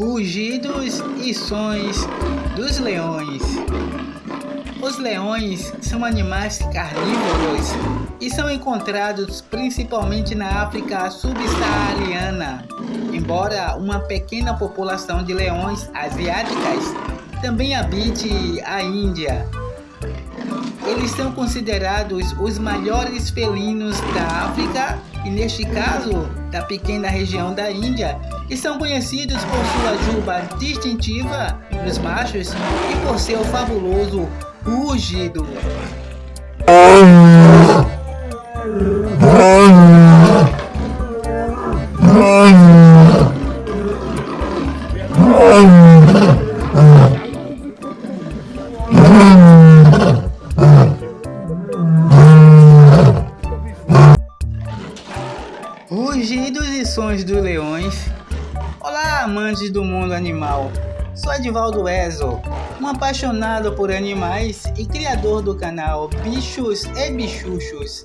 Rugidos e sons dos leões. Os leões são animais carnívoros e são encontrados principalmente na África subsaariana, embora uma pequena população de leões asiáticas também habite a Índia. Eles são considerados os maiores felinos da África e neste caso da pequena região da Índia e são conhecidos por sua juba distintiva dos machos e por seu fabuloso rugido. Rugidos e sons dos leões. Olá, amantes do mundo animal. Sou Edivaldo Ezo, um apaixonado por animais e criador do canal Bichos e Bichuchos.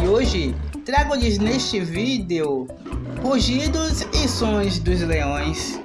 E hoje trago-lhes neste vídeo rugidos e sons dos leões.